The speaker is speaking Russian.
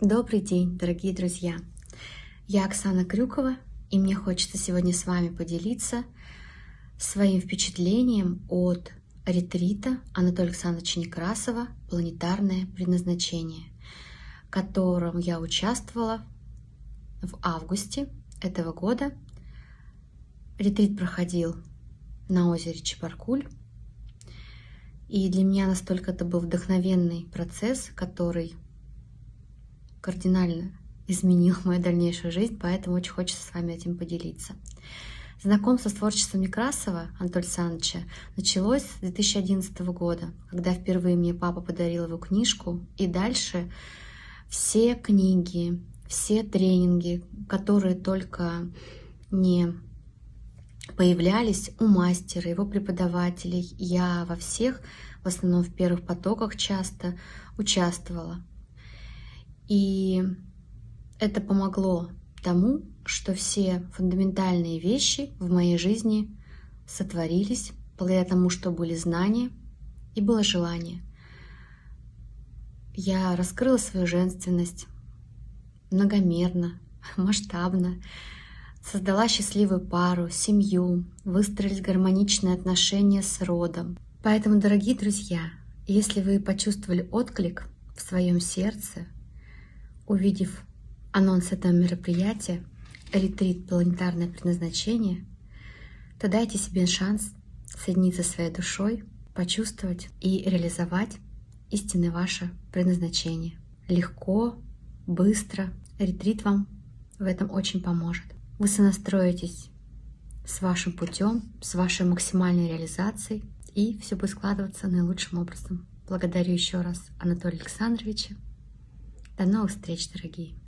Добрый день, дорогие друзья! Я Оксана Крюкова, и мне хочется сегодня с вами поделиться своим впечатлением от ретрита Анатолия Александровича Некрасова «Планетарное предназначение», в котором я участвовала в августе этого года. Ретрит проходил на озере Чебаркуль, и для меня настолько это был вдохновенный процесс, который кардинально изменил мою дальнейшую жизнь, поэтому очень хочется с вами этим поделиться. Знакомство с творчеством Некрасова Анатолия Александровича началось с 2011 года, когда впервые мне папа подарил его книжку, и дальше все книги, все тренинги, которые только не появлялись у мастера, его преподавателей, я во всех, в основном в первых потоках часто участвовала. И это помогло тому, что все фундаментальные вещи в моей жизни сотворились благодаря тому, что были знания и было желание. Я раскрыла свою женственность многомерно, масштабно, создала счастливую пару, семью, выстроились гармоничные отношения с родом. Поэтому, дорогие друзья, если вы почувствовали отклик в своем сердце, Увидев анонс этого мероприятия, ретрит «Планетарное предназначение», то дайте себе шанс соединиться со своей душой, почувствовать и реализовать истинное ваше предназначение. Легко, быстро. Ретрит вам в этом очень поможет. Вы сонастроитесь с вашим путем, с вашей максимальной реализацией, и все будет складываться наилучшим образом. Благодарю еще раз Анатолия Александровича до новых встреч, дорогие!